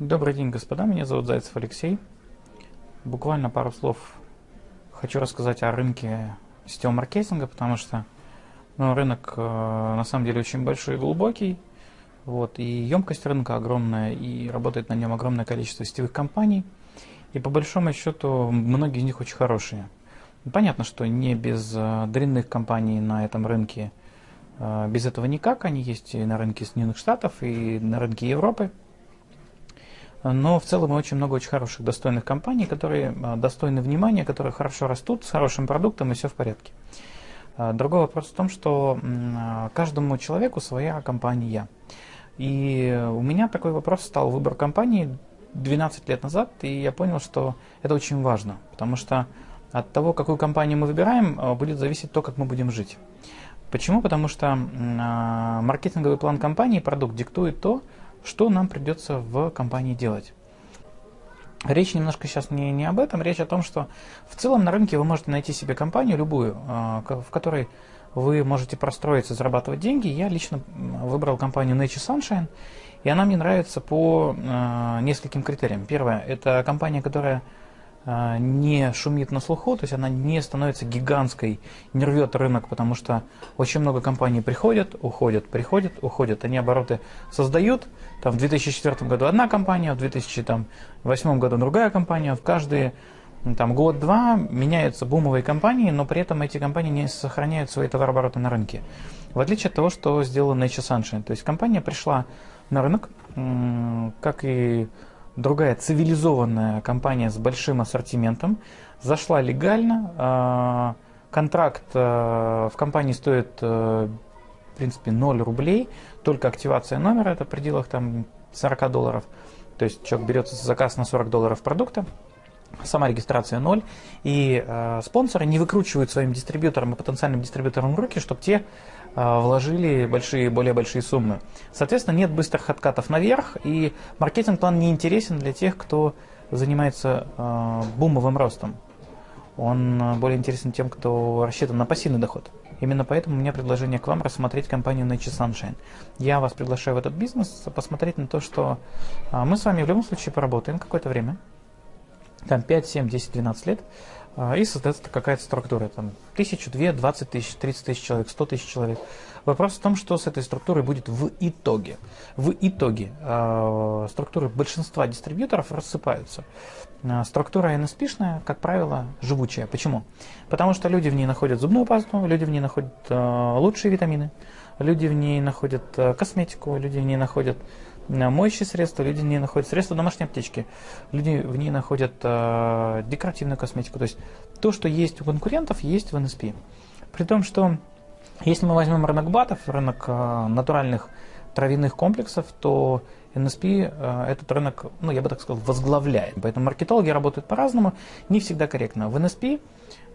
Добрый день, господа. Меня зовут Зайцев Алексей. Буквально пару слов хочу рассказать о рынке сетевого маркетинга, потому что ну, рынок э, на самом деле очень большой и глубокий. Вот, и емкость рынка огромная, и работает на нем огромное количество сетевых компаний. И по большому счету многие из них очень хорошие. Понятно, что не без э, дрянных компаний на этом рынке, э, без этого никак. Они есть и на рынке Соединенных Штатов, и на рынке Европы. Но в целом очень много очень хороших, достойных компаний, которые а, достойны внимания, которые хорошо растут, с хорошим продуктом и все в порядке. А, другой вопрос в том, что а, каждому человеку своя компания. И у меня такой вопрос стал выбор компании 12 лет назад, и я понял, что это очень важно, потому что от того, какую компанию мы выбираем, будет зависеть то, как мы будем жить. Почему? Потому что маркетинговый план компании, продукт диктует то, что нам придется в компании делать. Речь немножко сейчас не, не об этом, речь о том, что в целом на рынке вы можете найти себе компанию любую, а, в которой вы можете простроиться, зарабатывать деньги. Я лично выбрал компанию Nature Sunshine, и она мне нравится по а, нескольким критериям. Первое, это компания, которая не шумит на слуху, то есть она не становится гигантской, не рвет рынок, потому что очень много компаний приходят, уходят, приходят, уходят. Они обороты создают. Там в 2004 году одна компания, в 2008 году другая компания. В каждые там, год-два меняются бумовые компании, но при этом эти компании не сохраняют свои товарообороты на рынке. В отличие от того, что сделала Nature Sunshine. То есть компания пришла на рынок, как и другая цивилизованная компания с большим ассортиментом, зашла легально, а, контракт а, в компании стоит, а, в принципе, 0 рублей, только активация номера, это в пределах там 40 долларов, то есть человек берет заказ на 40 долларов продукта, сама регистрация 0, и э, спонсоры не выкручивают своим дистрибьюторам и потенциальным дистрибьюторам руки, чтобы те э, вложили большие, более большие суммы. Соответственно, нет быстрых откатов наверх, и маркетинг-план не интересен для тех, кто занимается э, бумовым ростом. Он более интересен тем, кто рассчитан на пассивный доход. Именно поэтому у меня предложение к вам рассмотреть компанию Nature Sunshine. Я вас приглашаю в этот бизнес, посмотреть на то, что мы с вами в любом случае поработаем какое-то время, там 5, 7, 10, 12 лет, а, и создается какая-то структура, там, тысячу, две, двадцать тысяч, тридцать тысяч человек, сто тысяч человек. Вопрос в том, что с этой структурой будет в итоге. В итоге э, структуры большинства дистрибьюторов рассыпаются. Э, структура NSP-шная, как правило, живучая. Почему? Потому что люди в ней находят зубную пасту, люди в ней находят э, лучшие витамины, люди в ней находят э, косметику, люди в ней находят моющие средства, люди в ней находят средства домашней аптечки, люди в ней находят э, декоративную косметику. То есть то, что есть у конкурентов, есть в NSP. При том, что если мы возьмем рынок БАТов, рынок э, натуральных травяных комплексов, то NSP э, этот рынок, ну я бы так сказал, возглавляет. Поэтому маркетологи работают по-разному, не всегда корректно. В NSP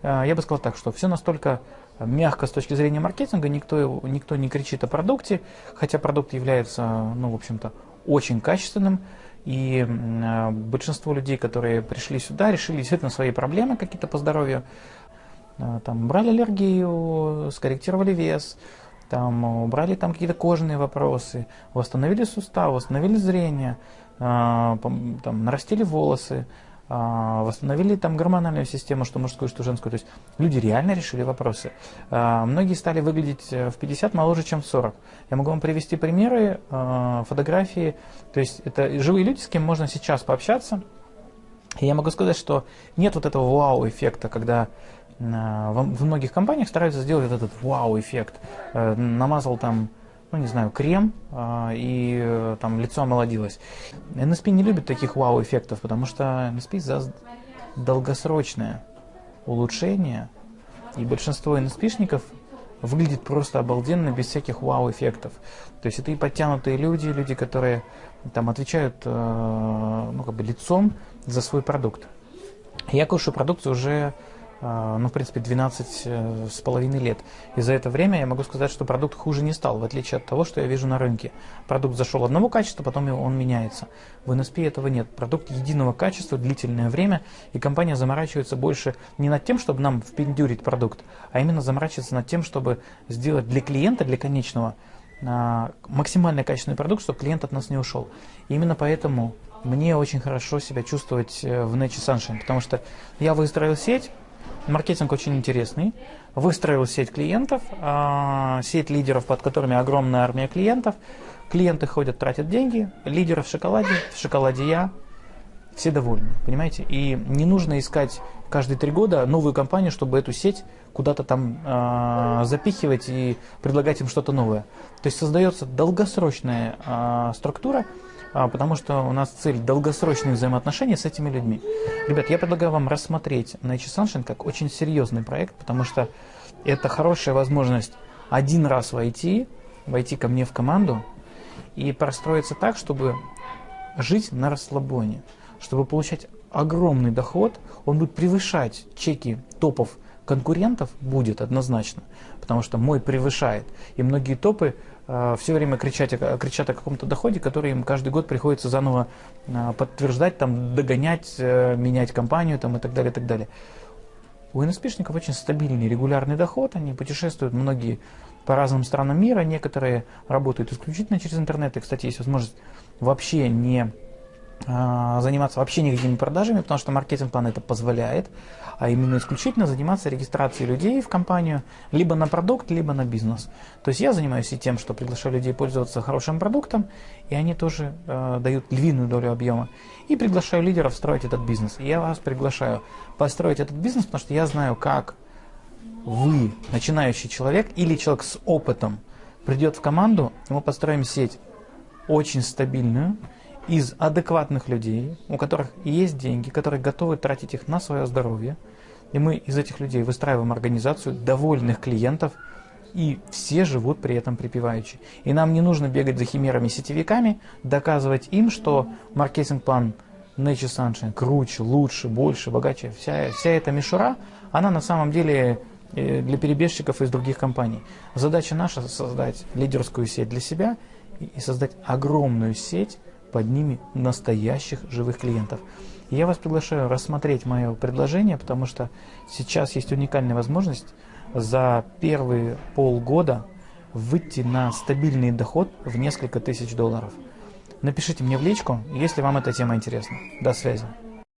э, я бы сказал так, что все настолько мягко с точки зрения маркетинга, никто, никто не кричит о продукте, хотя продукт является, ну, в общем-то, очень качественным, и э, большинство людей, которые пришли сюда, решили действительно свои проблемы какие-то по здоровью, там, брали аллергию, скорректировали вес, там, убрали там какие-то кожные вопросы, восстановили сустав, восстановили зрение, э, там, нарастили волосы, а, восстановили там гормональную систему, что мужскую, что женскую. То есть люди реально решили вопросы. А, многие стали выглядеть э, в 50 моложе, чем в 40. Я могу вам привести примеры, а, фотографии. То есть это живые люди, с кем можно сейчас пообщаться. И я могу сказать, что нет вот этого вау-эффекта, когда в многих компаниях стараются сделать этот вау-эффект. Э, намазал там ну не знаю, крем, а, и э, там лицо омолодилось. NSP не любит таких вау-эффектов, потому что NSP за долгосрочное улучшение, и большинство NSP-шников выглядит просто обалденно, без всяких вау-эффектов. То есть это и подтянутые люди, люди, которые там отвечают э, ну, как бы лицом за свой продукт. Я кушаю продукцию уже ну, в принципе, 12 э, с половиной лет. И за это время я могу сказать, что продукт хуже не стал, в отличие от того, что я вижу на рынке. Продукт зашел одного качества, потом он меняется. В NSP этого нет. Продукт единого качества, длительное время, и компания заморачивается больше не над тем, чтобы нам впендюрить продукт, а именно заморачивается над тем, чтобы сделать для клиента, для конечного, а, максимально качественный продукт, чтобы клиент от нас не ушел. И именно поэтому мне очень хорошо себя чувствовать э, в Nature Sunshine, потому что я выстроил сеть, маркетинг очень интересный, выстроил сеть клиентов, а, сеть лидеров, под которыми огромная армия клиентов, клиенты ходят, тратят деньги, лидеры в шоколаде, в шоколаде я, все довольны, понимаете? И не нужно искать каждые три года новую компанию, чтобы эту сеть куда-то там э, запихивать и предлагать им что-то новое. То есть создается долгосрочная э, структура, потому что у нас цель долгосрочные взаимоотношения с этими людьми. Ребят, я предлагаю вам рассмотреть Nature Sunshine как очень серьезный проект, потому что это хорошая возможность один раз войти, войти ко мне в команду и простроиться так, чтобы жить на расслабоне чтобы получать огромный доход, он будет превышать чеки топов конкурентов, будет однозначно, потому что мой превышает. И многие топы э, все время кричат, кричат о каком-то доходе, который им каждый год приходится заново э, подтверждать, там, догонять, э, менять компанию там, и так далее, и так далее. У НСПшников очень стабильный, регулярный доход, они путешествуют многие по разным странам мира, некоторые работают исключительно через интернет, и, кстати, есть возможность вообще не заниматься вообще никакими продажами, потому что маркетинг-план это позволяет, а именно исключительно заниматься регистрацией людей в компанию либо на продукт, либо на бизнес. То есть я занимаюсь и тем, что приглашаю людей пользоваться хорошим продуктом, и они тоже э, дают львиную долю объема. И приглашаю лидеров строить этот бизнес. И я вас приглашаю построить этот бизнес, потому что я знаю, как вы, начинающий человек или человек с опытом, придет в команду, и мы построим сеть очень стабильную, из адекватных людей, у которых есть деньги, которые готовы тратить их на свое здоровье. И мы из этих людей выстраиваем организацию довольных клиентов, и все живут при этом припеваючи. И нам не нужно бегать за химерами-сетевиками, доказывать им, что маркетинг-план Nature Sunshine круче, лучше, больше, богаче. Вся, вся эта мишура, она на самом деле э, для перебежчиков из других компаний. Задача наша создать лидерскую сеть для себя и создать огромную сеть под ними настоящих живых клиентов. Я вас приглашаю рассмотреть мое предложение, потому что сейчас есть уникальная возможность за первые полгода выйти на стабильный доход в несколько тысяч долларов. Напишите мне в личку, если вам эта тема интересна. До связи.